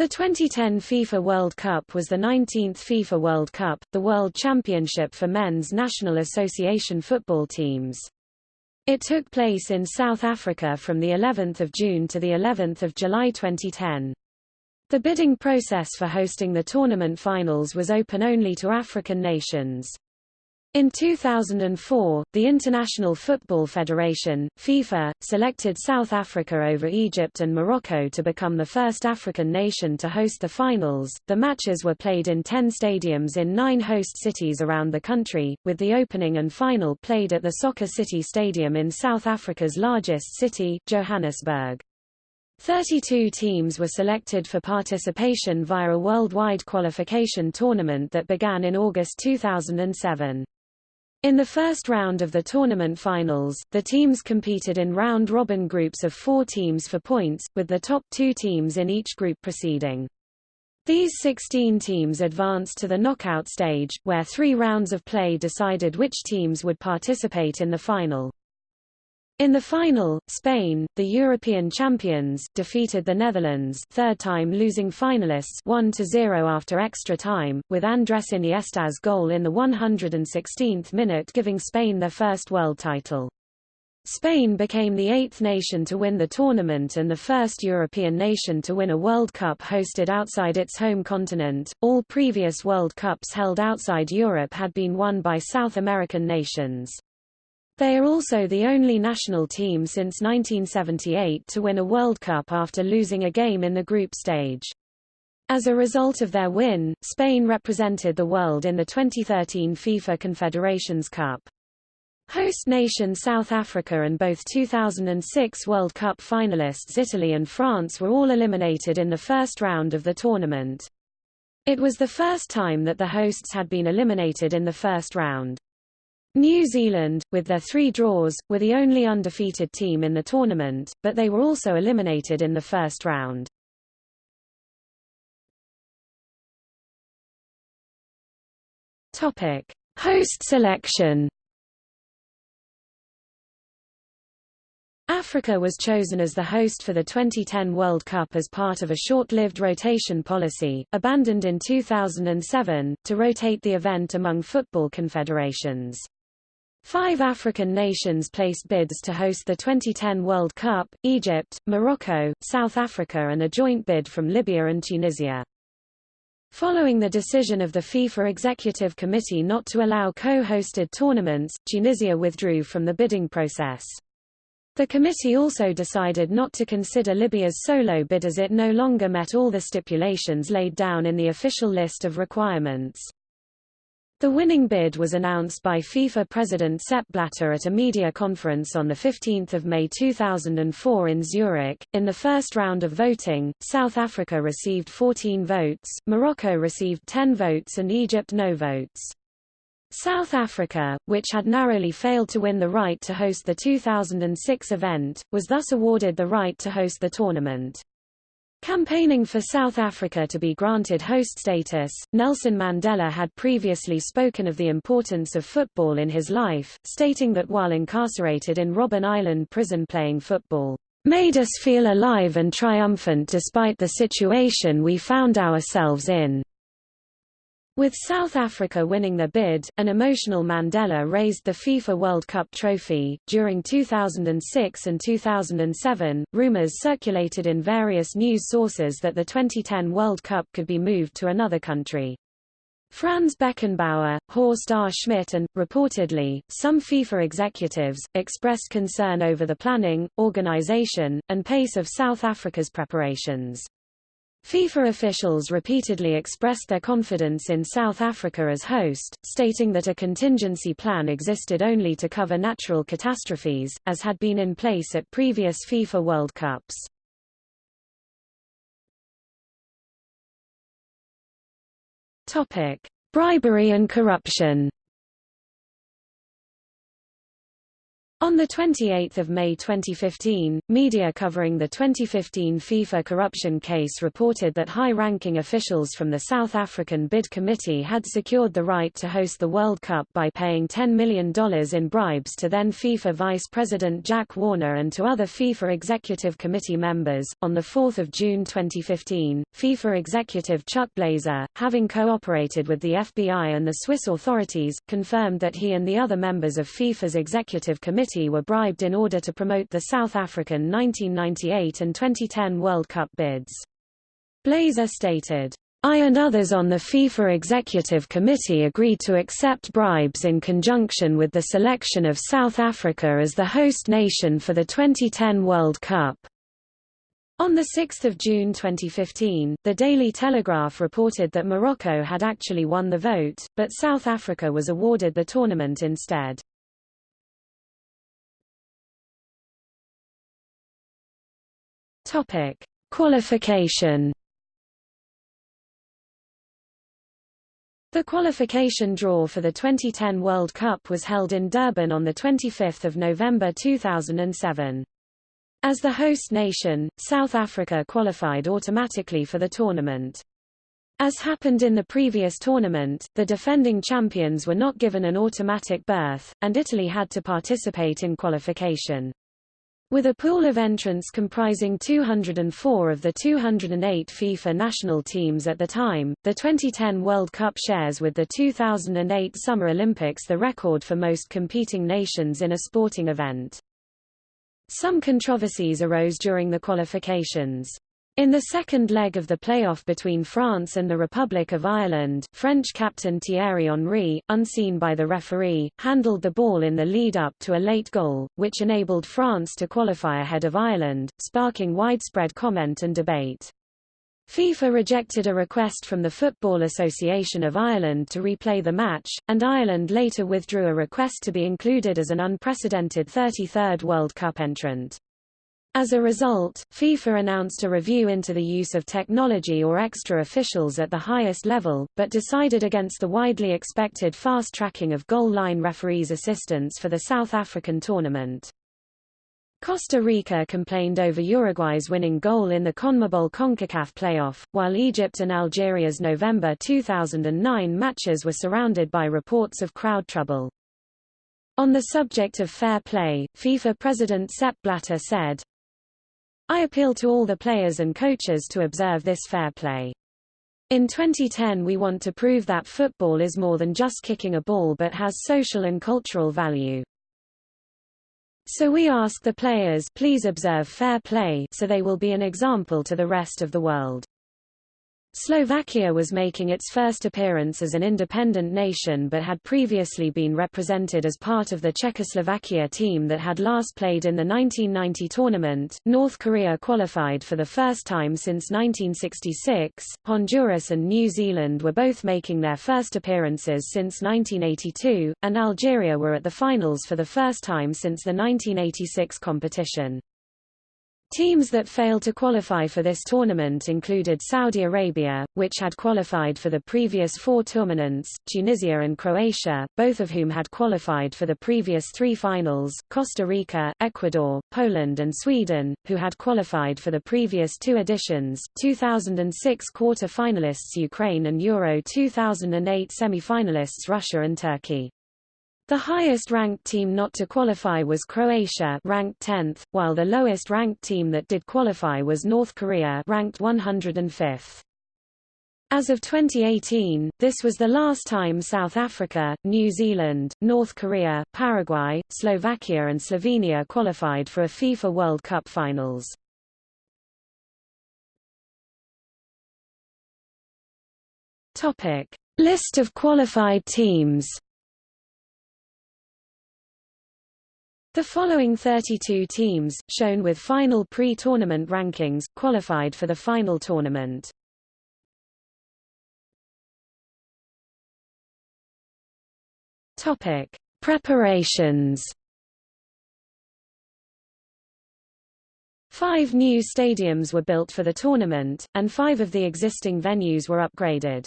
The 2010 FIFA World Cup was the 19th FIFA World Cup, the world championship for men's National Association football teams. It took place in South Africa from the 11th of June to the 11th of July 2010. The bidding process for hosting the tournament finals was open only to African nations. In 2004, the International Football Federation, FIFA, selected South Africa over Egypt and Morocco to become the first African nation to host the finals. The matches were played in 10 stadiums in nine host cities around the country, with the opening and final played at the Soccer City Stadium in South Africa's largest city, Johannesburg. 32 teams were selected for participation via a worldwide qualification tournament that began in August 2007. In the first round of the tournament finals, the teams competed in round-robin groups of four teams for points, with the top two teams in each group proceeding. These 16 teams advanced to the knockout stage, where three rounds of play decided which teams would participate in the final. In the final, Spain, the European champions, defeated the Netherlands third time losing finalists 1-0 after extra time, with Andrés Iniesta's goal in the 116th minute giving Spain their first world title. Spain became the eighth nation to win the tournament and the first European nation to win a World Cup hosted outside its home continent. All previous World Cups held outside Europe had been won by South American nations. They are also the only national team since 1978 to win a World Cup after losing a game in the group stage. As a result of their win, Spain represented the world in the 2013 FIFA Confederations Cup. Host nation South Africa and both 2006 World Cup finalists Italy and France were all eliminated in the first round of the tournament. It was the first time that the hosts had been eliminated in the first round. New Zealand, with their three draws, were the only undefeated team in the tournament, but they were also eliminated in the first round. Topic: Host selection. Africa was chosen as the host for the 2010 World Cup as part of a short-lived rotation policy, abandoned in 2007, to rotate the event among football confederations. Five African nations placed bids to host the 2010 World Cup, Egypt, Morocco, South Africa and a joint bid from Libya and Tunisia. Following the decision of the FIFA Executive Committee not to allow co-hosted tournaments, Tunisia withdrew from the bidding process. The committee also decided not to consider Libya's solo bid as it no longer met all the stipulations laid down in the official list of requirements. The winning bid was announced by FIFA President Sepp Blatter at a media conference on 15 May 2004 in Zurich. In the first round of voting, South Africa received 14 votes, Morocco received 10 votes and Egypt no votes. South Africa, which had narrowly failed to win the right to host the 2006 event, was thus awarded the right to host the tournament. Campaigning for South Africa to be granted host status, Nelson Mandela had previously spoken of the importance of football in his life, stating that while incarcerated in Robben Island prison playing football, "...made us feel alive and triumphant despite the situation we found ourselves in." With South Africa winning the bid, an emotional Mandela raised the FIFA World Cup trophy. During 2006 and 2007, rumors circulated in various news sources that the 2010 World Cup could be moved to another country. Franz Beckenbauer, Horst R. Schmidt and, reportedly, some FIFA executives, expressed concern over the planning, organization, and pace of South Africa's preparations. FIFA officials repeatedly expressed their confidence in South Africa as host, stating that a contingency plan existed only to cover natural catastrophes, as had been in place at previous FIFA World Cups. Bribery and corruption. On 28 May 2015, media covering the 2015 FIFA corruption case reported that high-ranking officials from the South African Bid Committee had secured the right to host the World Cup by paying $10 million in bribes to then FIFA Vice President Jack Warner and to other FIFA Executive Committee members. On 4 June 2015, FIFA Executive Chuck Blazer, having cooperated with the FBI and the Swiss authorities, confirmed that he and the other members of FIFA's Executive Committee Were bribed in order to promote the South African 1998 and 2010 World Cup bids. Blazer stated, I and others on the FIFA Executive Committee agreed to accept bribes in conjunction with the selection of South Africa as the host nation for the 2010 World Cup. On 6 June 2015, the Daily Telegraph reported that Morocco had actually won the vote, but South Africa was awarded the tournament instead. Topic: Qualification. The qualification draw for the 2010 World Cup was held in Durban on 25 November 2007. As the host nation, South Africa qualified automatically for the tournament. As happened in the previous tournament, the defending champions were not given an automatic berth, and Italy had to participate in qualification. With a pool of entrants comprising 204 of the 208 FIFA national teams at the time, the 2010 World Cup shares with the 2008 Summer Olympics the record for most competing nations in a sporting event. Some controversies arose during the qualifications. In the second leg of the playoff between France and the Republic of Ireland, French captain Thierry Henry, unseen by the referee, handled the ball in the lead-up to a late goal, which enabled France to qualify ahead of Ireland, sparking widespread comment and debate. FIFA rejected a request from the Football Association of Ireland to replay the match, and Ireland later withdrew a request to be included as an unprecedented 33rd World Cup entrant. As a result, FIFA announced a review into the use of technology or extra officials at the highest level, but decided against the widely expected fast-tracking of goal line referees' assistance for the South African tournament. Costa Rica complained over Uruguay's winning goal in the CONMEBOL CONCACAF playoff, while Egypt and Algeria's November 2009 matches were surrounded by reports of crowd trouble. On the subject of fair play, FIFA President Sepp Blatter said, I appeal to all the players and coaches to observe this fair play. In 2010 we want to prove that football is more than just kicking a ball but has social and cultural value. So we ask the players please observe fair play so they will be an example to the rest of the world. Slovakia was making its first appearance as an independent nation but had previously been represented as part of the Czechoslovakia team that had last played in the 1990 tournament. North Korea qualified for the first time since 1966. Honduras and New Zealand were both making their first appearances since 1982, and Algeria were at the finals for the first time since the 1986 competition. Teams that failed to qualify for this tournament included Saudi Arabia, which had qualified for the previous four tournaments, Tunisia and Croatia, both of whom had qualified for the previous three finals, Costa Rica, Ecuador, Poland and Sweden, who had qualified for the previous two editions, 2006 quarter-finalists Ukraine and Euro 2008 semi-finalists Russia and Turkey. The highest-ranked team not to qualify was Croatia ranked 10th, while the lowest-ranked team that did qualify was North Korea ranked 105th. As of 2018, this was the last time South Africa, New Zealand, North Korea, Paraguay, Slovakia and Slovenia qualified for a FIFA World Cup finals. List of qualified teams. The following 32 teams, shown with final pre-tournament rankings, qualified for the final tournament. Topic: Preparations. Five new stadiums were built for the tournament, and five of the existing venues were upgraded.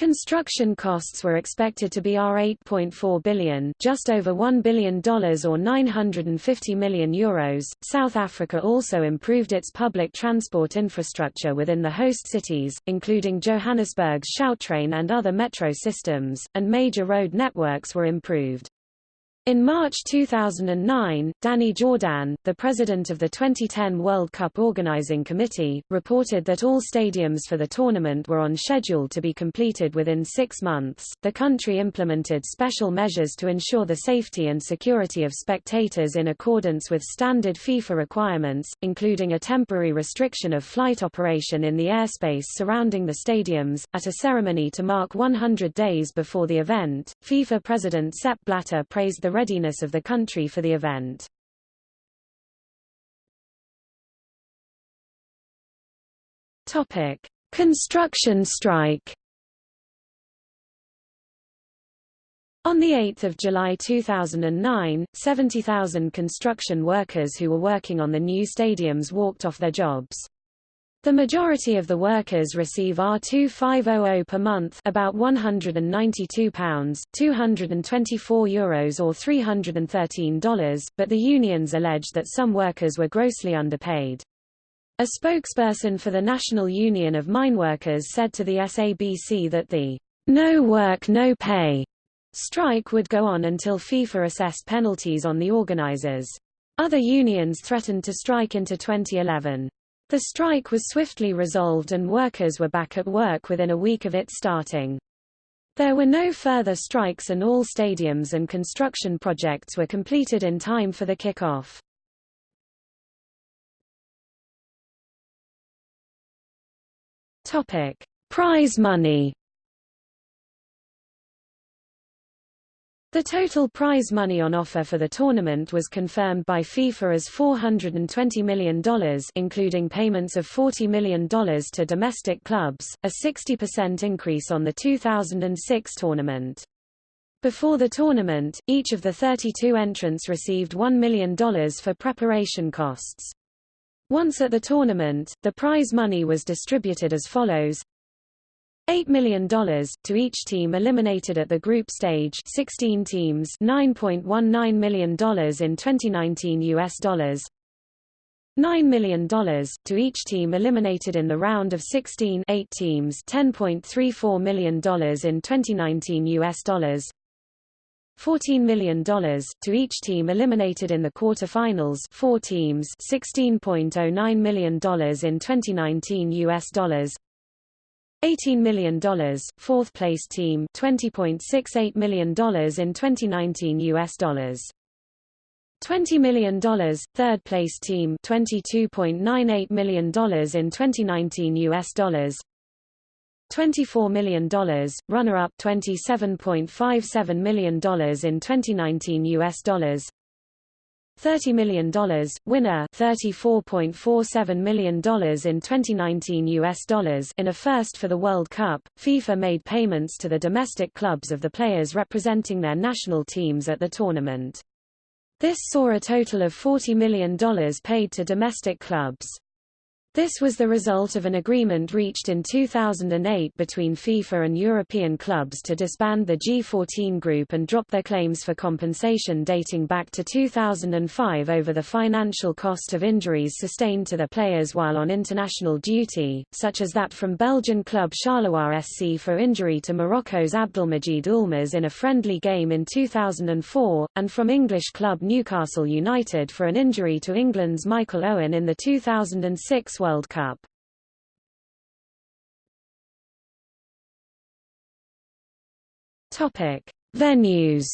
Construction costs were expected to be R8.4 billion, just over $1 billion or 950 million euros. South Africa also improved its public transport infrastructure within the host cities, including Johannesburg's Gautrain and other metro systems, and major road networks were improved. In March 2009, Danny Jordaan, the president of the 2010 World Cup Organizing Committee, reported that all stadiums for the tournament were on schedule to be completed within six months. The country implemented special measures to ensure the safety and security of spectators in accordance with standard FIFA requirements, including a temporary restriction of flight operation in the airspace surrounding the stadiums. At a ceremony to mark 100 days before the event, FIFA president Sepp Blatter praised the the readiness of the country for the event. Topic: Construction strike. On 8 July 2009, 70,000 construction workers who were working on the new stadiums walked off their jobs. The majority of the workers receive R2500 per month about £192, 224 euros or $313, but the unions alleged that some workers were grossly underpaid. A spokesperson for the National Union of Mineworkers said to the SABC that the no work no pay strike would go on until FIFA assessed penalties on the organizers. Other unions threatened to strike into 2011. The strike was swiftly resolved and workers were back at work within a week of it starting. There were no further strikes and all stadiums and construction projects were completed in time for the kick-off. Topic: Prize money. The total prize money on offer for the tournament was confirmed by FIFA as $420 million including payments of $40 million to domestic clubs, a 60% increase on the 2006 tournament. Before the tournament, each of the 32 entrants received $1 million for preparation costs. Once at the tournament, the prize money was distributed as follows $8 million, to each team eliminated at the group stage 16 teams $9.19 million in 2019 US dollars. $9 million, to each team eliminated in the round of 16 8 teams $10.34 million in 2019 US dollars. $14 million, to each team eliminated in the quarter-finals 4 teams $16.09 million in 2019 US dollars $18 million, fourth place team $20.68 million in 2019 US dollars. $20 million, third place team $22.98 million in 2019 US dollars. $24 million, runner-up $27.57 million in 2019 US dollars. $30 million, winner $34.47 million in 2019 US dollars in a first for the World Cup, FIFA made payments to the domestic clubs of the players representing their national teams at the tournament. This saw a total of $40 million paid to domestic clubs. This was the result of an agreement reached in 2008 between FIFA and European clubs to disband the G14 group and drop their claims for compensation dating back to 2005 over the financial cost of injuries sustained to the players while on international duty, such as that from Belgian club Charleroi SC for injury to Morocco's Abdelmajid Oulmers in a friendly game in 2004, and from English club Newcastle United for an injury to England's Michael Owen in the 2006 World Cup. Topic: Venues.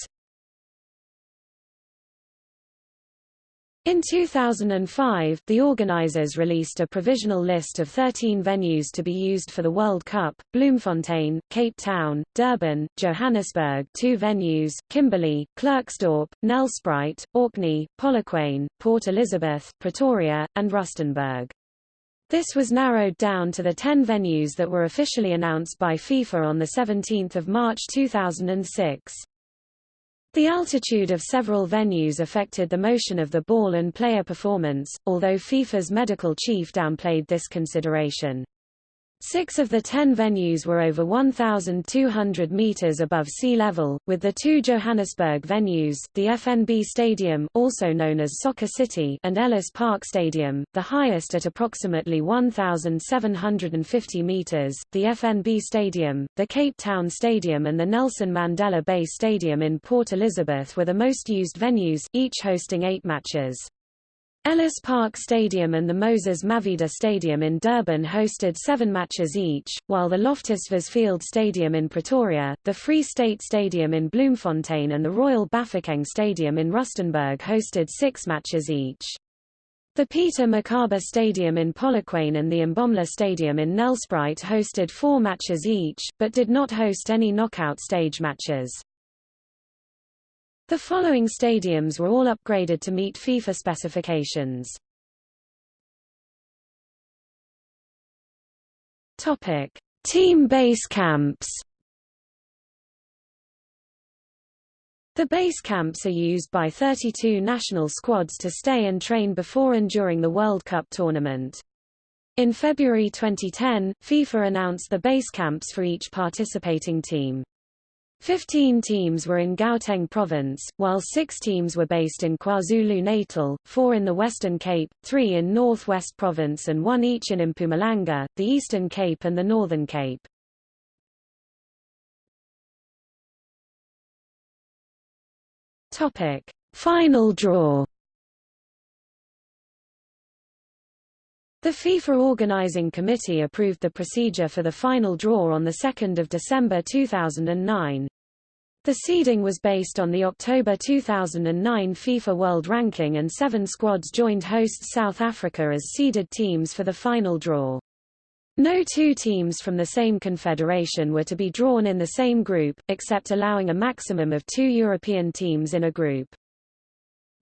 In 2005, the organizers released a provisional list of 13 venues to be used for the World Cup, Bloemfontein, Cape Town, Durban, Johannesburg two venues, Kimberley, Klerksdorp, Nelspruit, Orkney, Polokwane, Port Elizabeth, Pretoria, and Rustenburg. This was narrowed down to the 10 venues that were officially announced by FIFA on 17 March 2006. The altitude of several venues affected the motion of the ball and player performance, although FIFA's medical chief downplayed this consideration. Six of the ten venues were over 1,200 metres above sea level, with the two Johannesburg venues, the FNB Stadium also known as Soccer City and Ellis Park Stadium, the highest at approximately 1,750 metres, the FNB Stadium, the Cape Town Stadium and the Nelson Mandela Bay Stadium in Port Elizabeth were the most used venues, each hosting eight matches. Ellis Park Stadium and the Moses Mabhida Stadium in Durban hosted seven matches each, while the Loftus Versfeld Stadium in Pretoria, the Free State Stadium in Bloemfontein and the Royal Bafokeng Stadium in Rustenburg hosted six matches each. The Peter Mokaba Stadium in Polokwane and the Mbombela Stadium in Nelspruit hosted four matches each, but did not host any knockout stage matches. The following stadiums were all upgraded to meet FIFA specifications. Topic: Team base camps. The base camps are used by 32 national squads to stay and train before and during the World Cup tournament. In February 2010, FIFA announced the base camps for each participating team. Fifteen teams were in Gauteng province, while six teams were based in KwaZulu-Natal, four in the Western Cape, three in North West province and one each in Mpumalanga, the Eastern Cape and the Northern Cape. Final draw The FIFA Organizing Committee approved the procedure for the final draw on 2 December 2009. The seeding was based on the October 2009 FIFA World Ranking and seven squads joined hosts South Africa as seeded teams for the final draw. No two teams from the same confederation were to be drawn in the same group, except allowing a maximum of two European teams in a group.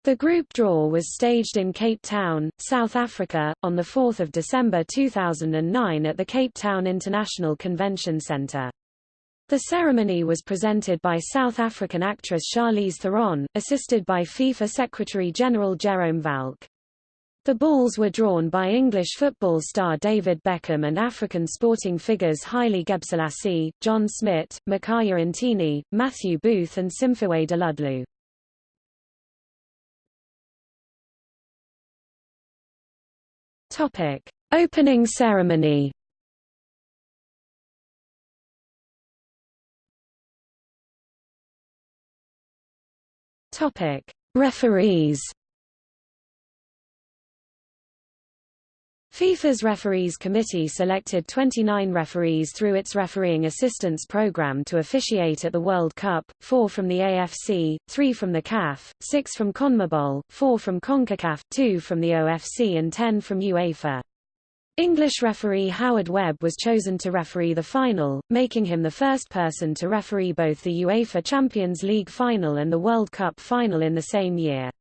The group draw was staged in Cape Town, South Africa, on 4 December 2009 at the Cape Town International Convention Centre. The ceremony was presented by South African actress Charlize Theron, assisted by FIFA Secretary-General Jerome Valcke. The balls were drawn by English football star David Beckham and African sporting figures Haile Gebrselassie, John Smit, Makaya Ntini, Matthew Booth and Simphiwe Dludlu. Topic: Opening ceremony. Topic: Referees. FIFA's Referees Committee selected 29 referees through its refereeing assistance program to officiate at the World Cup, four from the AFC, three from the CAF, six from CONMEBOL, four from CONCACAF, two from the OFC and ten from UEFA. English referee Howard Webb was chosen to referee the final, making him the first person to referee both the UEFA Champions League final and the World Cup final in the same year.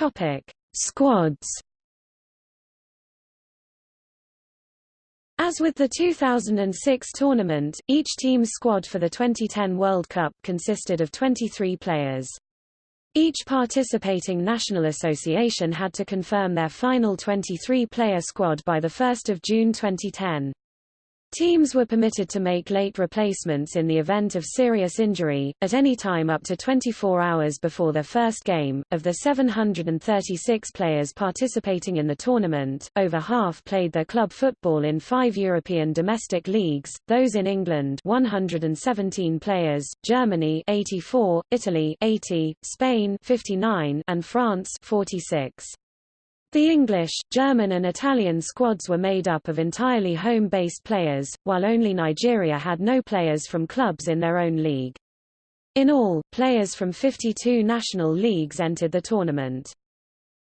Topic: Squads. As with the 2006 tournament, each team's squad for the 2010 World Cup consisted of 23 players. Each participating national association had to confirm their final 23-player squad by 1 June 2010. Teams were permitted to make late replacements in the event of serious injury, at any time up to 24 hours before their first game. Of the 736 players participating in the tournament, over half played their club football in five European domestic leagues, those in England 117 players, Germany 84, Italy 80, Spain 59, and France 46. The English, German and Italian squads were made up of entirely home-based players, while only Nigeria had no players from clubs in their own league. In all, players from 52 national leagues entered the tournament.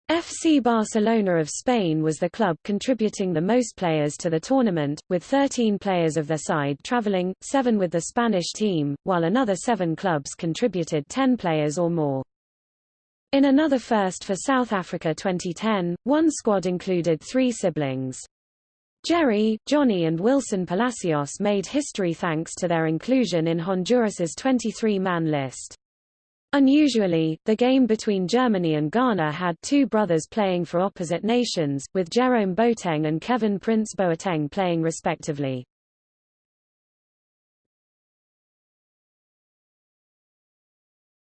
FC Barcelona of Spain was the club contributing the most players to the tournament, with 13 players of their side traveling, seven with the Spanish team, while another seven clubs contributed 10 players or more. In another first for South Africa 2010, one squad included three siblings. Jerry, Johnny and Wilson Palacios made history thanks to their inclusion in Honduras's 23-man list. Unusually, the game between Germany and Ghana had two brothers playing for opposite nations, with Jerome Boateng and Kevin Prince Boateng playing respectively.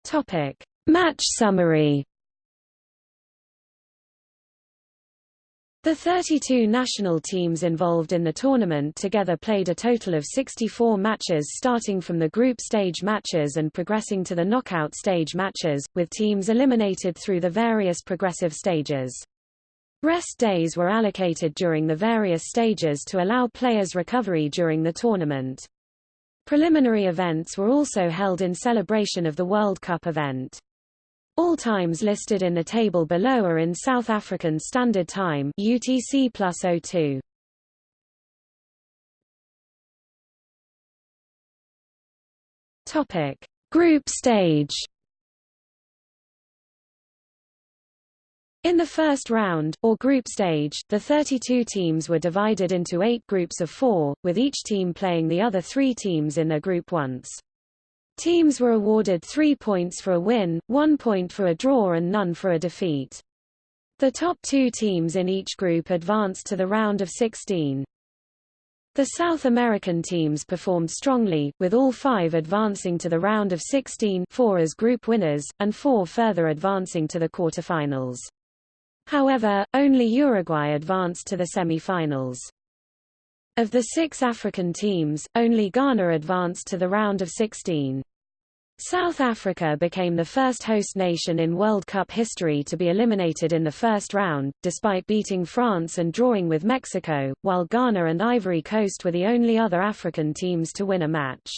Topic: Match summary. The 32 national teams involved in the tournament together played a total of 64 matches starting from the group stage matches and progressing to the knockout stage matches, with teams eliminated through the various progressive stages. Rest days were allocated during the various stages to allow players recovery during the tournament. Preliminary events were also held in celebration of the World Cup event. All times listed in the table below are in South African Standard Time UTC plus 02. Topic: Group stage. In the first round, or group stage, the 32 teams were divided into eight groups of four, with each team playing the other three teams in their group once. Teams were awarded three points for a win, one point for a draw and none for a defeat. The top two teams in each group advanced to the round of 16. The South American teams performed strongly, with all five advancing to the round of 16 four as group winners, and four further advancing to the quarterfinals. However, only Uruguay advanced to the semi-finals. Of the six African teams, only Ghana advanced to the round of 16. South Africa became the first host nation in World Cup history to be eliminated in the first round, despite beating France and drawing with Mexico, while Ghana and Ivory Coast were the only other African teams to win a match.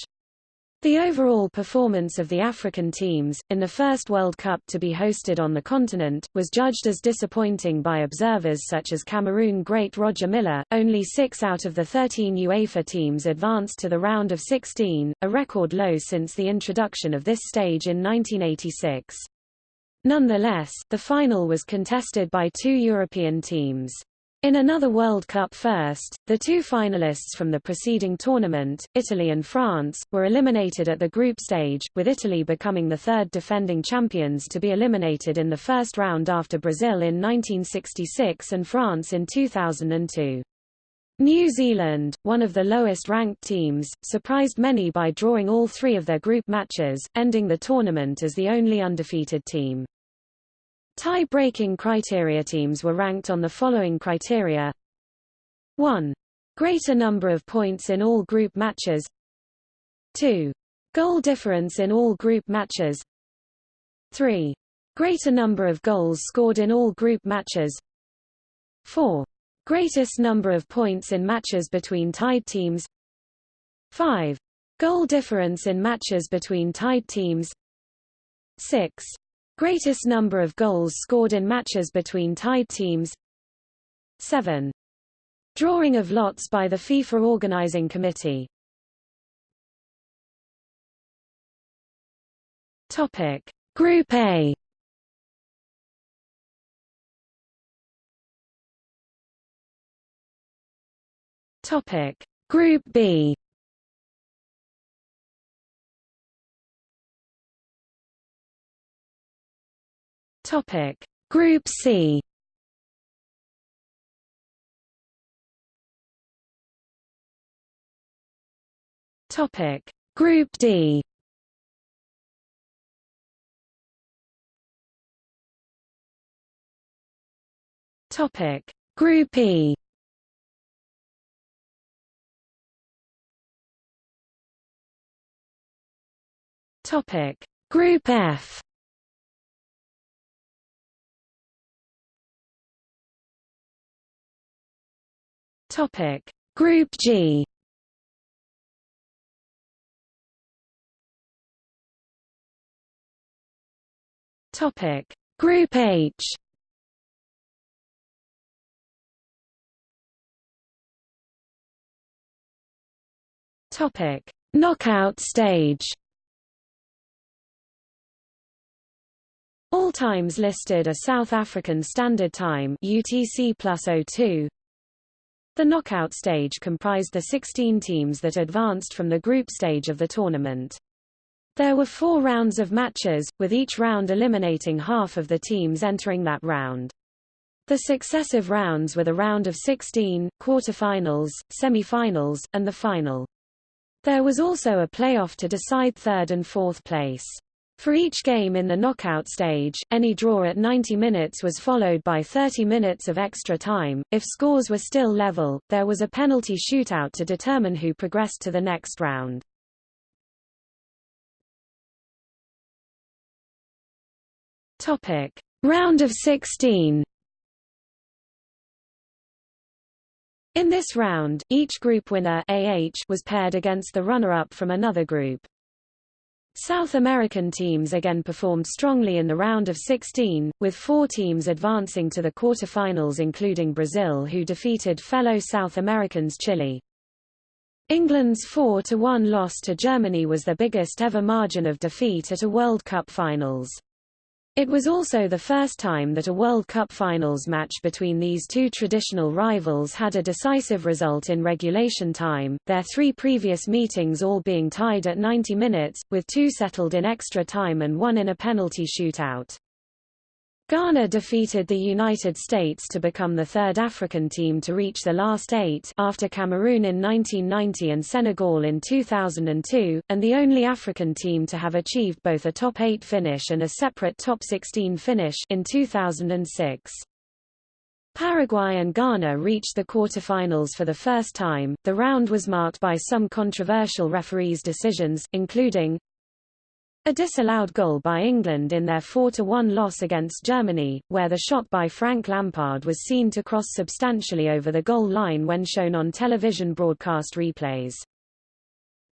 The overall performance of the African teams, in the first World Cup to be hosted on the continent, was judged as disappointing by observers such as Cameroon great Roger Milla. Only six out of the 13 UEFA teams advanced to the round of 16, a record low since the introduction of this stage in 1986. Nonetheless, the final was contested by two European teams. In another World Cup first, the two finalists from the preceding tournament, Italy and France, were eliminated at the group stage, with Italy becoming the third defending champions to be eliminated in the first round after Brazil in 1966 and France in 2002. New Zealand, one of the lowest-ranked teams, surprised many by drawing all three of their group matches, ending the tournament as the only undefeated team. Tie-breaking criteria teams were ranked on the following criteria 1. Greater number of points in all group matches 2. Goal difference in all group matches 3. Greater number of goals scored in all group matches 4. Greatest number of points in matches between tied teams 5. Goal difference in matches between tied teams 6. Greatest number of goals scored in matches between tied teams 7. Drawing of lots by the FIFA Organizing Committee Topic. Group A Topic. Group B Topic: Group C. Topic: Group D. Topic: Group E. Topic: Group F. Topic: Group G. Topic: Group H. Topic: Knockout stage. All times listed are South African Standard Time UTC plus 02, the knockout stage comprised the 16 teams that advanced from the group stage of the tournament. There were four rounds of matches, with each round eliminating half of the teams entering that round. The successive rounds were the round of 16, quarter-finals, semi-finals, and the final. There was also a playoff to decide third and fourth place. For each game in the knockout stage, any draw at 90 minutes was followed by 30 minutes of extra time. If scores were still level, there was a penalty shootout to determine who progressed to the next round. Topic: Round of 16. In this round, each group winner AH was paired against the runner-up from another group. South American teams again performed strongly in the round of 16, with four teams advancing to the quarter-finals including Brazil who defeated fellow South Americans Chile. England's 4-1 loss to Germany was the biggest ever margin of defeat at a World Cup finals. It was also the first time that a World Cup finals match between these two traditional rivals had a decisive result in regulation time, their three previous meetings all being tied at 90 minutes, with two settled in extra time and one in a penalty shootout. Ghana defeated the United States to become the third African team to reach the last eight after Cameroon in 1990 and Senegal in 2002, and the only African team to have achieved both a top eight finish and a separate top 16 finish in 2006. Paraguay and Ghana reached the quarterfinals for the first time. The round was marked by some controversial referees' decisions, including a disallowed goal by England in their 4-1 loss against Germany, where the shot by Frank Lampard was seen to cross substantially over the goal line when shown on television broadcast replays.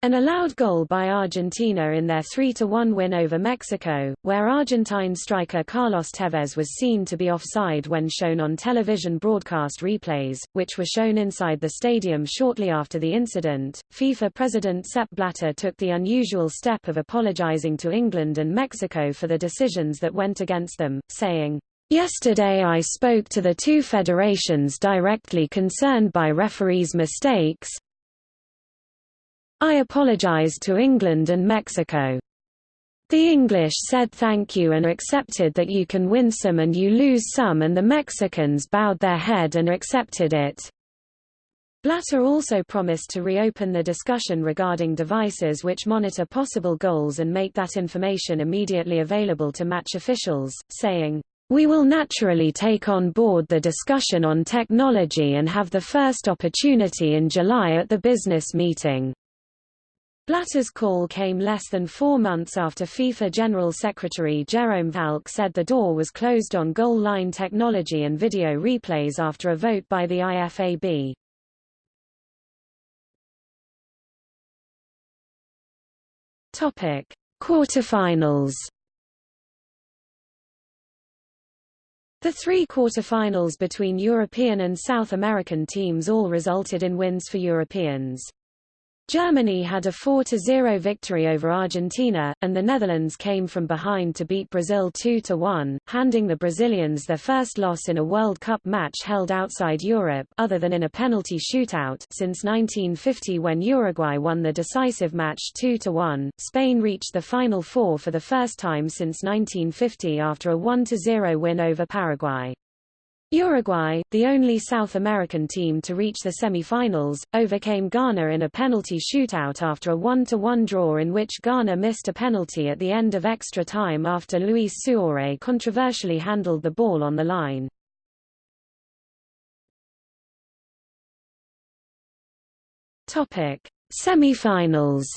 An allowed goal by Argentina in their 3-1 win over Mexico, where Argentine striker Carlos Tevez was seen to be offside when shown on television broadcast replays, which were shown inside the stadium shortly after the incident. FIFA President Sepp Blatter took the unusual step of apologizing to England and Mexico for the decisions that went against them, saying, Yesterday I spoke to the two federations directly concerned by referees' mistakes, I apologized to England and Mexico. The English said thank you and accepted that you can win some and you lose some and the Mexicans bowed their head and accepted it. Blatter also promised to reopen the discussion regarding devices which monitor possible goals and make that information immediately available to match officials, saying, we will naturally take on board the discussion on technology and have the first opportunity in July at the business meeting. Blatter's call came less than four months after FIFA General Secretary Jerome Valcke said the door was closed on goal line technology and video replays after a vote by the IFAB. Topic: Quarterfinals. The three quarterfinals between European and South American teams all resulted in wins for Europeans. Germany had a 4-0 victory over Argentina, and the Netherlands came from behind to beat Brazil 2-1, handing the Brazilians their first loss in a World Cup match held outside Europe other than in a penalty shootout since 1950 when Uruguay won the decisive match 2-1. Spain reached the Final Four for the first time since 1950 after a 1-0 win over Paraguay. Uruguay, the only South American team to reach the semi-finals, overcame Ghana in a penalty shootout after a 1-1 draw in which Ghana missed a penalty at the end of extra time after Luis Suarez controversially handled the ball on the line. Topic: Semi-finals.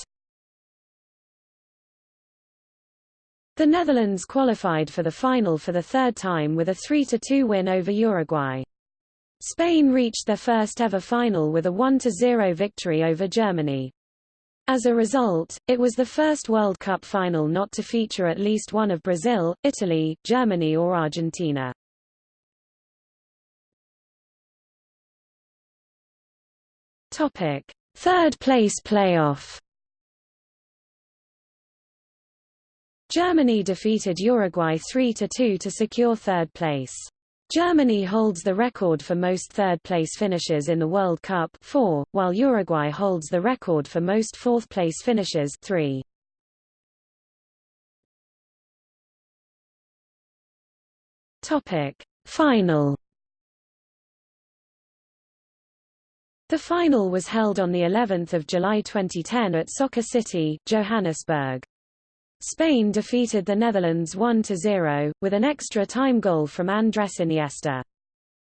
The Netherlands qualified for the final for the third time with a 3-2 win over Uruguay. Spain reached their first ever final with a 1-0 victory over Germany. As a result, it was the first World Cup final not to feature at least one of Brazil, Italy, Germany or Argentina. Topic: Third place playoff. Germany defeated Uruguay 3-2 to secure third place. Germany holds the record for most third-place finishes in the World Cup 4, while Uruguay holds the record for most fourth-place finishes 3. Topic: Final The final was held on the 11th of July 2010 at Soccer City, Johannesburg. Spain defeated the Netherlands 1-0, with an extra time goal from Andres Iniesta.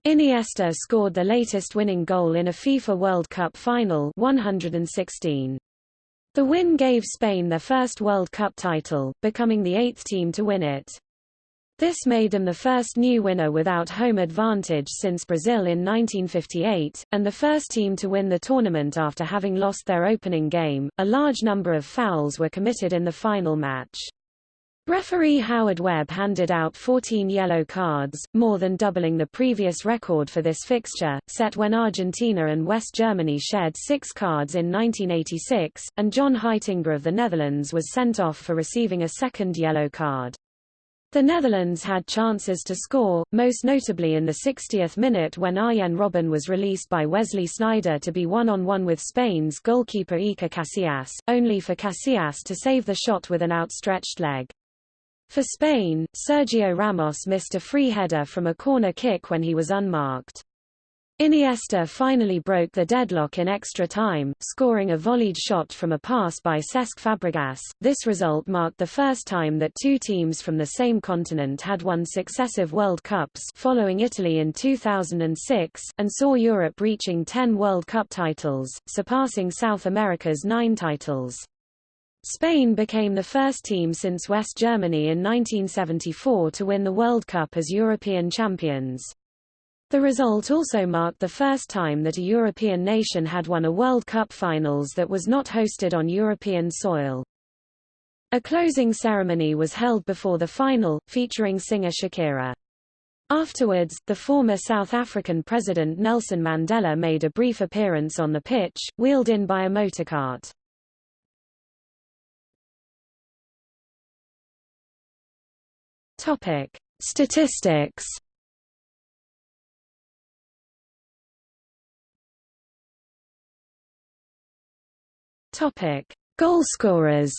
Iniesta scored the latest winning goal in a FIFA World Cup final 116. The win gave Spain their first World Cup title, becoming the eighth team to win it. This made them the first new winner without home advantage since Brazil in 1958, and the first team to win the tournament after having lost their opening game. A large number of fouls were committed in the final match. Referee Howard Webb handed out 14 yellow cards, more than doubling the previous record for this fixture, set when Argentina and West Germany shared six cards in 1986, and John Heitinga of the Netherlands was sent off for receiving a second yellow card. The Netherlands had chances to score, most notably in the 60th minute when Arjen Robben was released by Wesley Sneijder to be one-on-one -on -one with Spain's goalkeeper Iker Casillas, only for Casillas to save the shot with an outstretched leg. For Spain, Sergio Ramos missed a free header from a corner kick when he was unmarked. Iniesta finally broke the deadlock in extra time, scoring a volleyed shot from a pass by Cesc Fabregas. This result marked the first time that two teams from the same continent had won successive World Cups following Italy in 2006, and saw Europe reaching 10 World Cup titles, surpassing South America's nine titles. Spain became the first team since West Germany in 1974 to win the World Cup as European champions. The result also marked the first time that a European nation had won a World Cup finals that was not hosted on European soil. A closing ceremony was held before the final, featuring singer Shakira. Afterwards, the former South African President Nelson Mandela made a brief appearance on the pitch, wheeled in by a motorcart. Topic: Statistics Topic: Goalscorers.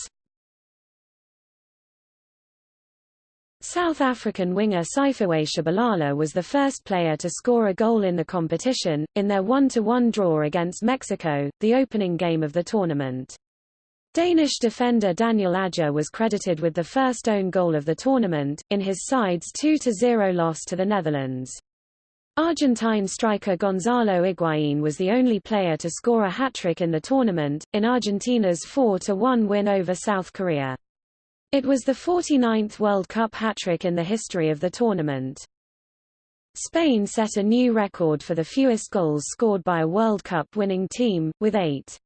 South African winger Siphiwe Tshabalala was the first player to score a goal in the competition, in their 1-1 draw against Mexico, the opening game of the tournament. Danish defender Daniel Agger was credited with the first own goal of the tournament, in his side's 2-0 loss to the Netherlands. Argentine striker Gonzalo Higuaín was the only player to score a hat-trick in the tournament, in Argentina's 4-1 win over South Korea. It was the 49th World Cup hat-trick in the history of the tournament. Spain set a new record for the fewest goals scored by a World Cup winning team, with eight.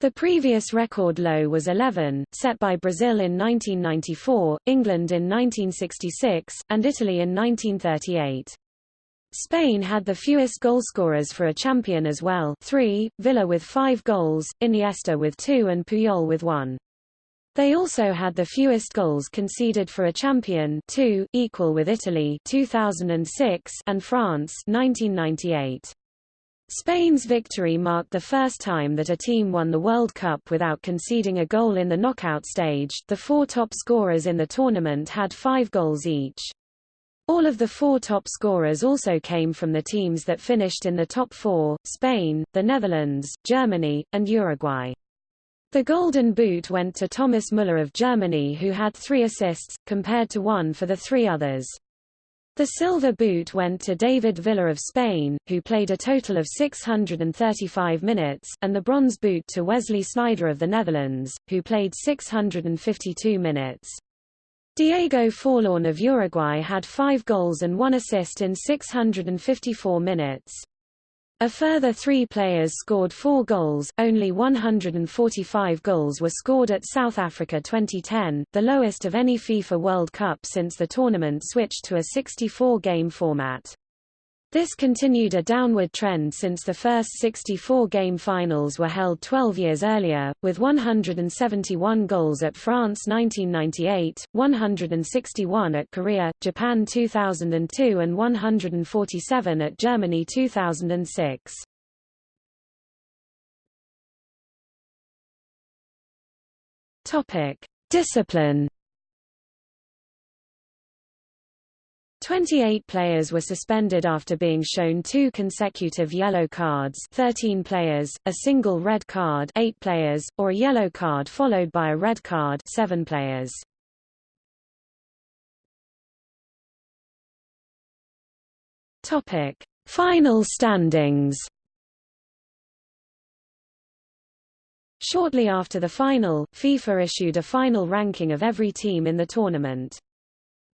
The previous record low was 11, set by Brazil in 1994, England in 1966, and Italy in 1938. Spain had the fewest goalscorers for a champion as well three, Villa with five goals, Iniesta with two and Puyol with one. They also had the fewest goals conceded for a champion two, equal with Italy 2006 and France 1998. Spain's victory marked the first time that a team won the World Cup without conceding a goal in the knockout stage. The four top scorers in the tournament had five goals each. All of the four top scorers also came from the teams that finished in the top four, Spain, the Netherlands, Germany, and Uruguay. The Golden Boot went to Thomas Müller of Germany who had three assists, compared to one for the three others. The Silver Boot went to David Villa of Spain, who played a total of 635 minutes, and the Bronze Boot to Wesley Sneijder of the Netherlands, who played 652 minutes. Diego Forlán of Uruguay had five goals and one assist in 654 minutes. A further three players scored four goals, only 145 goals were scored at South Africa 2010, the lowest of any FIFA World Cup since the tournament switched to a 64-game format. This continued a downward trend since the first 64-game finals were held 12 years earlier, with 171 goals at France 1998, 161 at Korea, Japan 2002 and 147 at Germany 2006. Topic: Discipline 28 players were suspended after being shown two consecutive yellow cards 13 players, a single red card 8 players, or a yellow card followed by a red card 7 players. Topic: Final standings. Shortly after the final, FIFA issued a final ranking of every team in the tournament.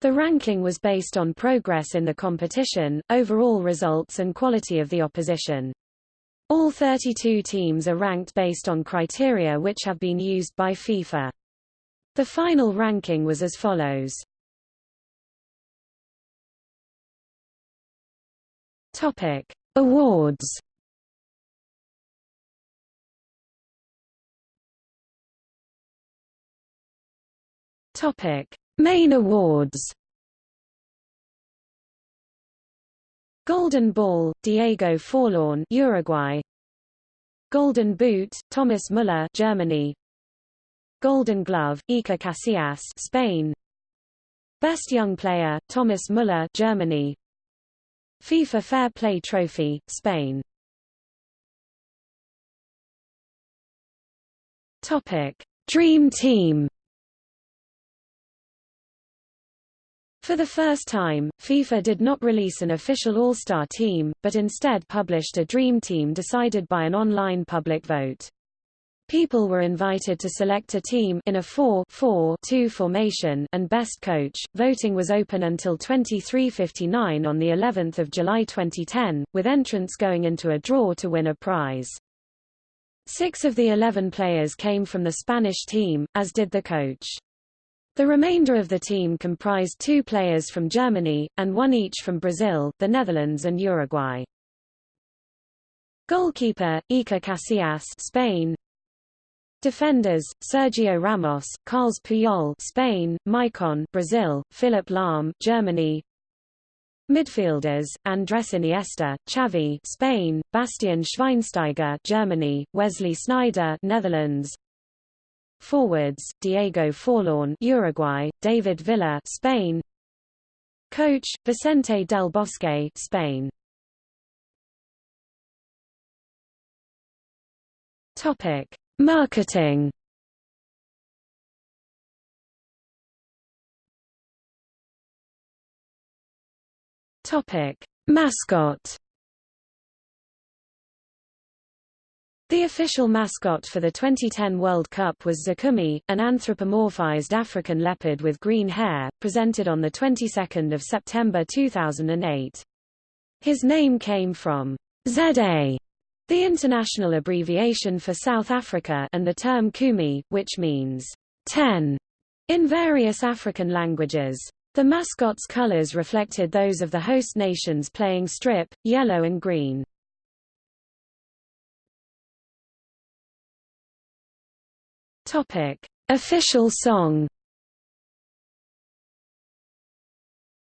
The ranking was based on progress in the competition, overall results and quality of the opposition. All 32 teams are ranked based on criteria which have been used by FIFA. The final ranking was as follows. Topic: Awards. Topic: Main awards. Golden Ball, Diego Forlán, Uruguay. Golden Boot, Thomas Müller, Germany. Golden Glove, Iker Casillas, Spain. Best Young Player, Thomas Müller, Germany. FIFA Fair Play Trophy, Spain Topic: Dream Team. For the first time, FIFA did not release an official All-Star team, but instead published a Dream Team decided by an online public vote. People were invited to select a team in a 4-4-2 formation and best coach. Voting was open until 23:59 on the 11th of July 2010, with entrants going into a draw to win a prize. 6 of the 11 players came from the Spanish team, as did the coach. The remainder of the team comprised two players from Germany, and one each from Brazil, the Netherlands and Uruguay. Goalkeeper, Iker Casillas Spain Defenders: Sergio Ramos, Carles Puyol, Spain; Maicon, Brazil; Philipp Lahm, Germany. Midfielders: Andres Iniesta, Xavi, Spain; Bastian Schweinsteiger, Germany; Wesley Sneijder, Netherlands. Forwards: Diego Forlán, Uruguay; David Villa, Spain. Coach: Vicente del Bosque, Spain. Topic: Marketing Topic: Mascot. The official mascot for the 2010 World Cup was Zakumi, an anthropomorphized African leopard with green hair, presented on the 22nd of September 2008. His name came from ZA, the international abbreviation for South Africa and the term Kumi, which means 10 in various African languages. The mascot's colors reflected those of the host nations playing strip, yellow and green. Topic: Official song.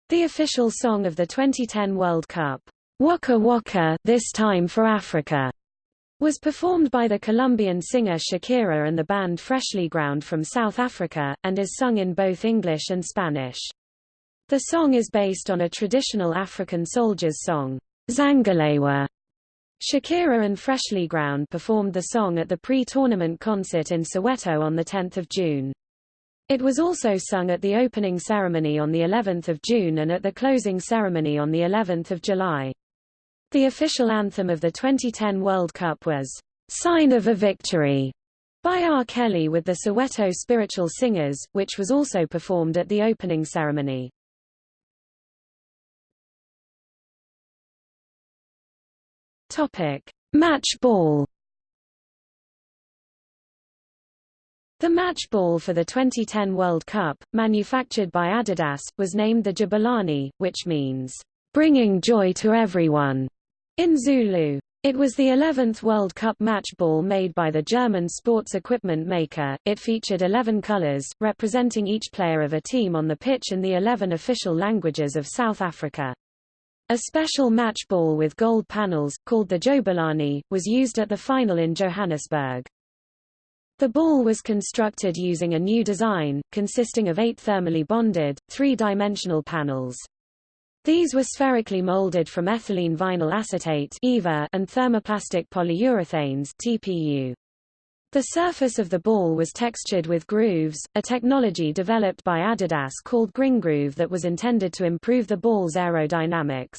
The official song of the 2010 World Cup Waka Waka This Time for Africa was performed by the Colombian singer Shakira and the band Freshlyground from South Africa, and is sung in both English and Spanish. The song is based on a traditional African soldier's song, Zangalewa. Shakira and Freshlyground performed the song at the pre-tournament concert in Soweto on 10 June. It was also sung at the opening ceremony on the 11th of June and at the closing ceremony on the 11th of July. The official anthem of the 2010 World Cup was Sign of a Victory by R. Kelly with the Soweto Spiritual Singers, which was also performed at the opening ceremony. Topic: Match ball. The match ball for the 2010 World Cup, manufactured by Adidas, was named the Jabulani, which means bringing joy to everyone. In Zulu, it was the 11th World Cup match ball made by the German sports equipment maker. It featured 11 colors, representing each player of a team on the pitch in the 11 official languages of South Africa. A special match ball with gold panels, called the Jo'bulani, was used at the final in Johannesburg. The ball was constructed using a new design, consisting of eight thermally bonded, three-dimensional panels. These were spherically molded from ethylene vinyl acetate and thermoplastic polyurethanes (TPU). The surface of the ball was textured with grooves, a technology developed by Adidas called Grip'n'Groove that was intended to improve the ball's aerodynamics.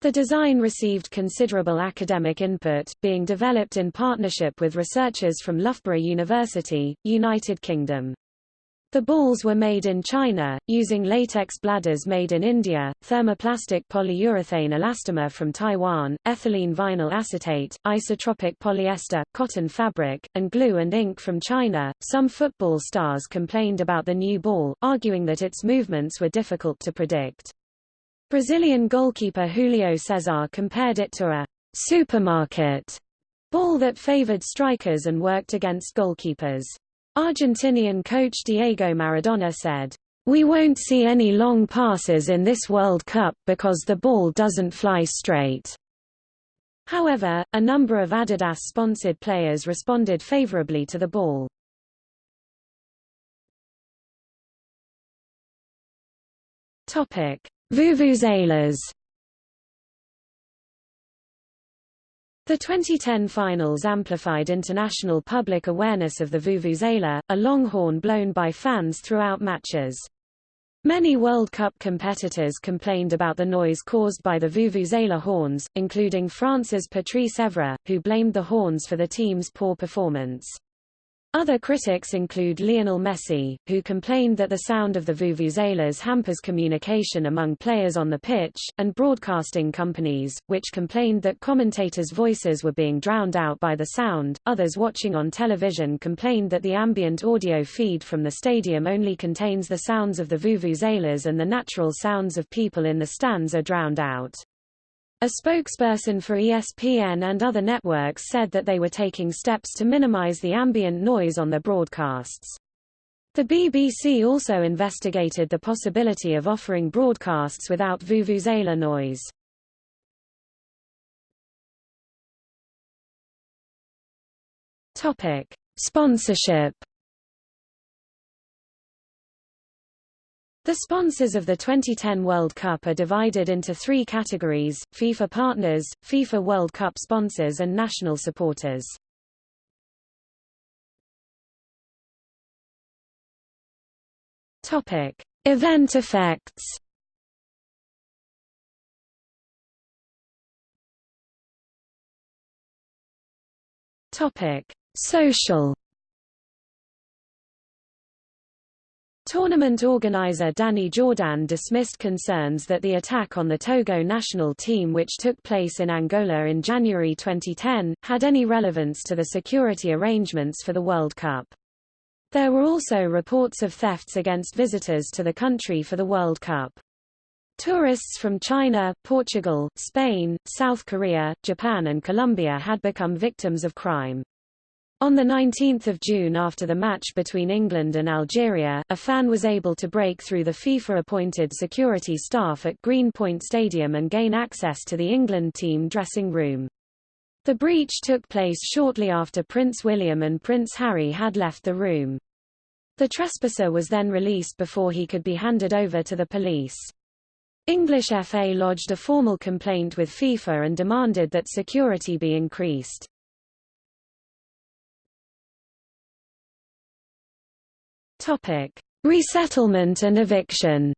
The design received considerable academic input, being developed in partnership with researchers from Loughborough University, United Kingdom. The balls were made in China, using latex bladders made in India, thermoplastic polyurethane elastomer from Taiwan, ethylene vinyl acetate, isotropic polyester, cotton fabric, and glue and ink from China. Some football stars complained about the new ball, arguing that its movements were difficult to predict. Brazilian goalkeeper Julio Cesar compared it to a supermarket ball that favored strikers and worked against goalkeepers. Argentinian coach Diego Maradona said, We won't see any long passes in this World Cup because the ball doesn't fly straight. However, a number of Adidas-sponsored players responded favorably to the ball. Topic: Vuvuzelas The 2010 finals amplified international public awareness of the Vuvuzela, a long horn blown by fans throughout matches. Many World Cup competitors complained about the noise caused by the Vuvuzela horns, including France's Patrice Evra, who blamed the horns for the team's poor performance. Other critics include Lionel Messi, who complained that the sound of the vuvuzelas hampers communication among players on the pitch, and broadcasting companies, which complained that commentators' voices were being drowned out by the sound. Others watching on television complained that the ambient audio feed from the stadium only contains the sounds of the vuvuzelas and the natural sounds of people in the stands are drowned out. A spokesperson for ESPN and other networks said that they were taking steps to minimize the ambient noise on their broadcasts. The BBC also investigated the possibility of offering broadcasts without vuvuzela noise. Topic: Sponsorship The sponsors of the 2010 World Cup are divided into three categories, FIFA partners, FIFA World Cup sponsors and national supporters. Topic. Event effects Topic. Social Tournament organizer Danny Jordan dismissed concerns that the attack on the Togo national team which took place in Angola in January 2010, had any relevance to the security arrangements for the World Cup. There were also reports of thefts against visitors to the country for the World Cup. Tourists from China, Portugal, Spain, South Korea, Japan and Colombia had become victims of crime. On 19 June after the match between England and Algeria, a fan was able to break through the FIFA-appointed security staff at Greenpoint Stadium and gain access to the England team dressing room. The breach took place shortly after Prince William and Prince Harry had left the room. The trespasser was then released before he could be handed over to the police. English FA lodged a formal complaint with FIFA and demanded that security be increased. Topic: Resettlement and eviction.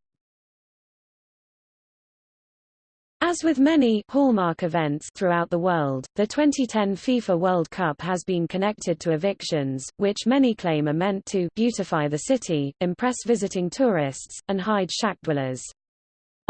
As with many hallmark events throughout the world, the 2010 FIFA World Cup has been connected to evictions, which many claim are meant to beautify the city, impress visiting tourists, and hide shack dwellers.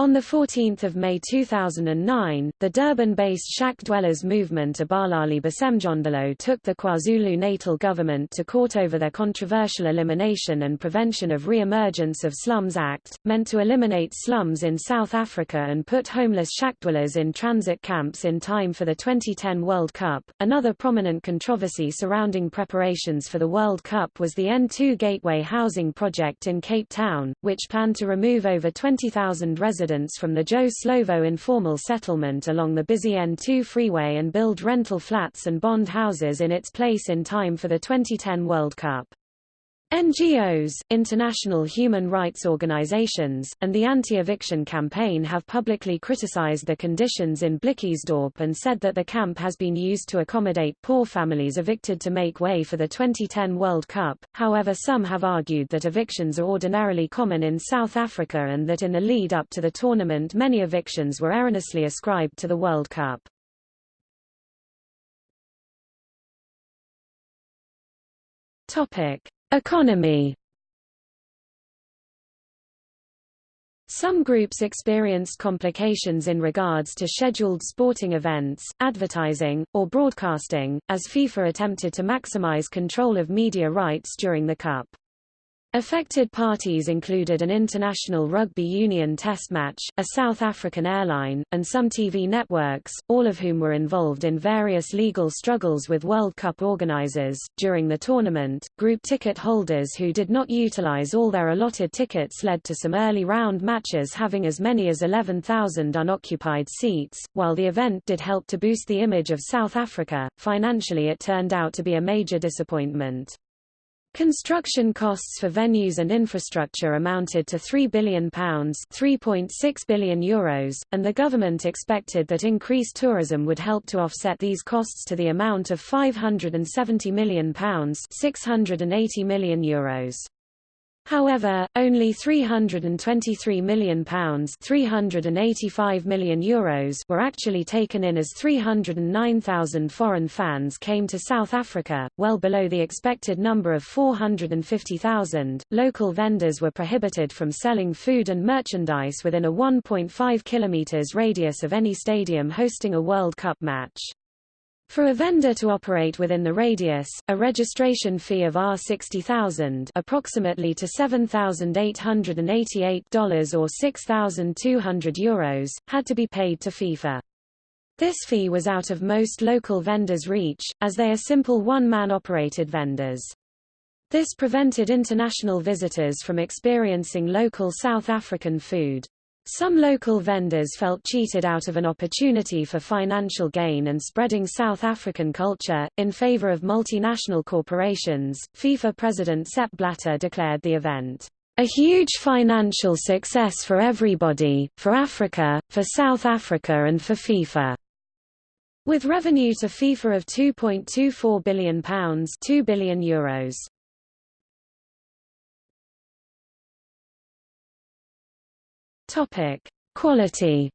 On 14 May 2009, the Durban-based shack dwellers movement Abahlali baseMjondolo took the KwaZulu-Natal government to court over their controversial Elimination and Prevention of Re-emergence of Slums Act, meant to eliminate slums in South Africa and put homeless shack dwellers in transit camps in time for the 2010 World Cup. Another prominent controversy surrounding preparations for the World Cup was the N2 Gateway housing project in Cape Town, which planned to remove over 20,000 residents residents from the Joe Slovo informal settlement along the busy N2 freeway and build rental flats and bond houses in its place in time for the 2010 World Cup. NGOs, international human rights organizations, and the anti-eviction campaign have publicly criticized the conditions in Blikkiesdorp and said that the camp has been used to accommodate poor families evicted to make way for the 2010 World Cup. However some have argued that evictions are ordinarily common in South Africa and that in the lead up to the tournament many evictions were erroneously ascribed to the World Cup. Topic. Economy Some groups experienced complications in regards to scheduled sporting events, advertising, or broadcasting, as FIFA attempted to maximize control of media rights during the Cup. Affected parties included an international rugby union test match, a South African airline, and some TV networks, all of whom were involved in various legal struggles with World Cup organizers. During the tournament, group ticket holders who did not utilize all their allotted tickets led to some early round matches having as many as 11,000 unoccupied seats. While the event did help to boost the image of South Africa, financially it turned out to be a major disappointment. Construction costs for venues and infrastructure amounted to £3 billion €3.6 billion Euros, and the government expected that increased tourism would help to offset these costs to the amount of £570 million €680 million Euros. However, only £323 million, £385 million Euros were actually taken in as 309,000 foreign fans came to South Africa, well below the expected number of 450,000. Local vendors were prohibited from selling food and merchandise within a 1.5 kilometers radius of any stadium hosting a World Cup match. For a vendor to operate within the radius, a registration fee of R60,000 approximately to $7,888 or 6,200 euros, had to be paid to FIFA. This fee was out of most local vendors' reach, as they are simple one-man operated vendors. This prevented international visitors from experiencing local South African food. Some local vendors felt cheated out of an opportunity for financial gain and spreading South African culture, in favor of multinational corporations. FIFA President Sepp Blatter declared the event, a huge financial success for everybody, for Africa, for South Africa and for FIFA. With revenue to FIFA of £2.24 billion, £2 billion Euros. Topic: Quality.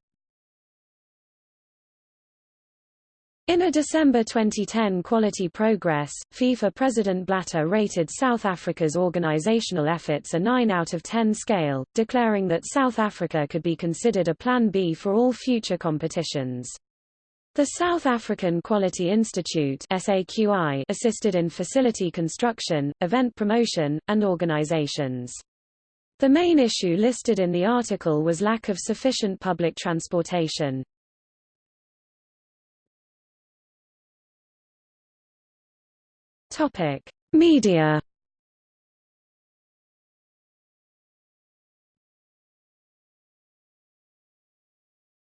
In a December 2010 Quality Progress, FIFA President Blatter rated South Africa's organizational efforts a 9 out of 10 scale, declaring that South Africa could be considered a Plan B for all future competitions. The South African Quality Institute assisted in facility construction, event promotion, and organizations. The main issue listed in the article was lack of sufficient public transportation. Topic: Media.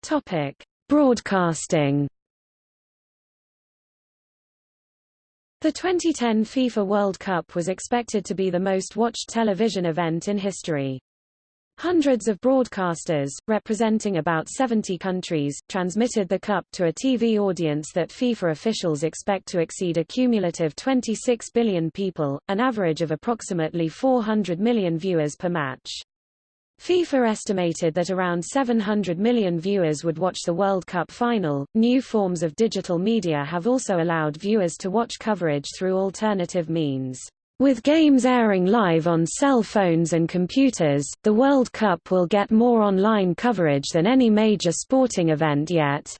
Topic: Broadcasting. The 2010 FIFA World Cup was expected to be the most watched television event in history. Hundreds of broadcasters, representing about 70 countries, transmitted the Cup to a TV audience that FIFA officials expect to exceed a cumulative 26 billion people, an average of approximately 400 million viewers per match. FIFA estimated that around 700 million viewers would watch the World Cup final. New forms of digital media have also allowed viewers to watch coverage through alternative means. With games airing live on cell phones and computers, the World Cup will get more online coverage than any major sporting event yet.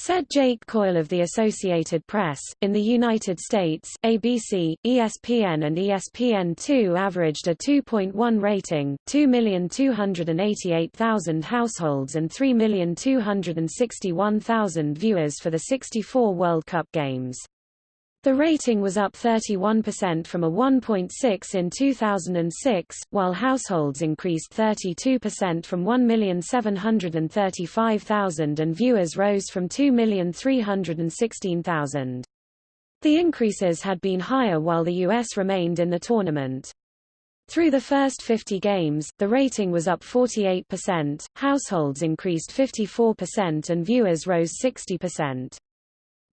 Said Jake Coyle of the Associated Press, in the United States, ABC, ESPN and ESPN2 averaged a 2.1 rating, 2,288,000 households and 3,261,000 viewers for the 64 World Cup games. The rating was up 31% from a 1.6 in 2006, while households increased 32% from 1,735,000 and viewers rose from 2,316,000. The increases had been higher while the U.S. remained in the tournament. Through the first 50 games, the rating was up 48%, households increased 54% and viewers rose 60%.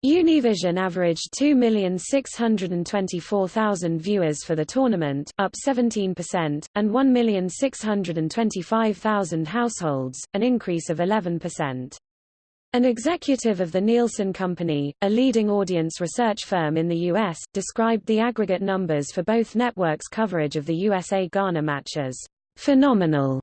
Univision averaged 2,624,000 viewers for the tournament, up 17%, and 1,625,000 households, an increase of 11%. An executive of the Nielsen Company, a leading audience research firm in the U.S., described the aggregate numbers for both networks' coverage of the USA-Ghana matches, "...phenomenal."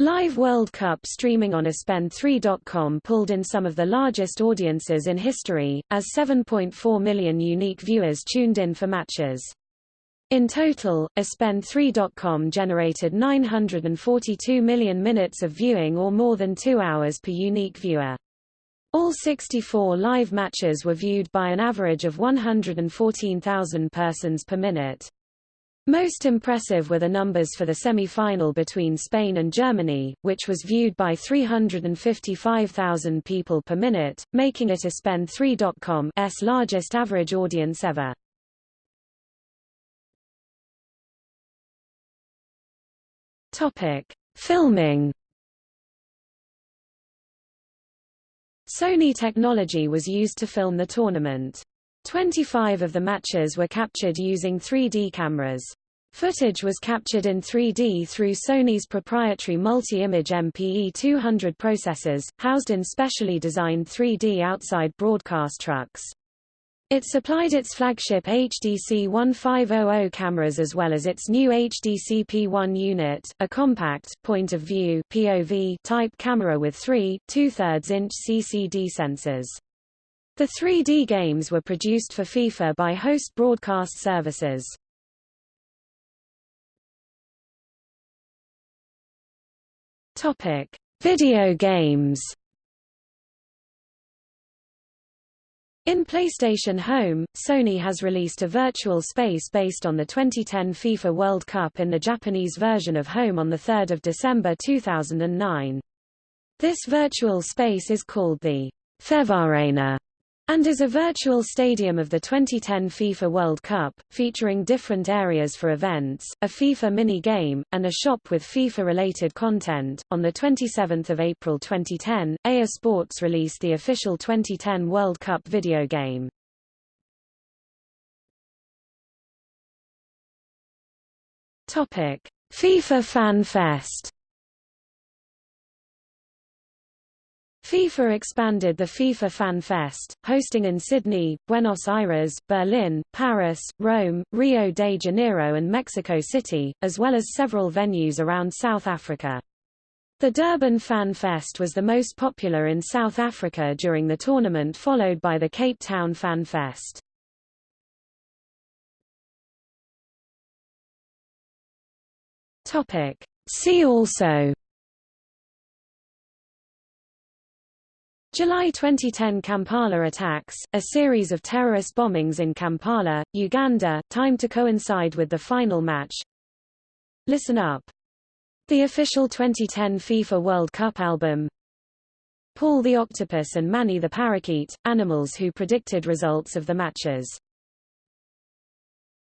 Live World Cup streaming on ESPN3.com pulled in some of the largest audiences in history, as 7.4 million unique viewers tuned in for matches. In total, ESPN3.com generated 942 million minutes of viewing or more than two hours per unique viewer. All 64 live matches were viewed by an average of 114,000 persons per minute. Most impressive were the numbers for the semi-final between Spain and Germany, which was viewed by 355,000 people per minute, making it ESPN3.com's largest average audience ever. Topic: Filming Sony technology was used to film the tournament. 25 of the matches were captured using 3D cameras. Footage was captured in 3D through Sony's proprietary multi-image MPE 200 processors, housed in specially designed 3D outside broadcast trucks. It supplied its flagship HDC 1500 cameras as well as its new HDC P1 unit, a compact, point-of-view type camera with three, two-thirds inch CCD sensors. The 3D games were produced for FIFA by host broadcast services. Topic: Video games. In PlayStation Home, Sony has released a virtual space based on the 2010 FIFA World Cup in the Japanese version of Home on 3 December 2009. This virtual space is called the FEVArena and is a virtual stadium of the 2010 FIFA World Cup, featuring different areas for events, a FIFA mini-game, and a shop with FIFA-related content. On 27 April 2010, EA Sports released the official 2010 World Cup video game. FIFA Fan Fest FIFA expanded the FIFA Fan Fest, hosting in Sydney, Buenos Aires, Berlin, Paris, Rome, Rio de Janeiro and Mexico City, as well as several venues around South Africa. The Durban Fan Fest was the most popular in South Africa during the tournament followed by the Cape Town Fan Fest. See also July 2010 Kampala attacks, a series of terrorist bombings in Kampala, Uganda, timed to coincide with the final match. Listen Up. The official 2010 FIFA World Cup album. Paul the Octopus and Mani the Parakeet, animals who predicted results of the matches.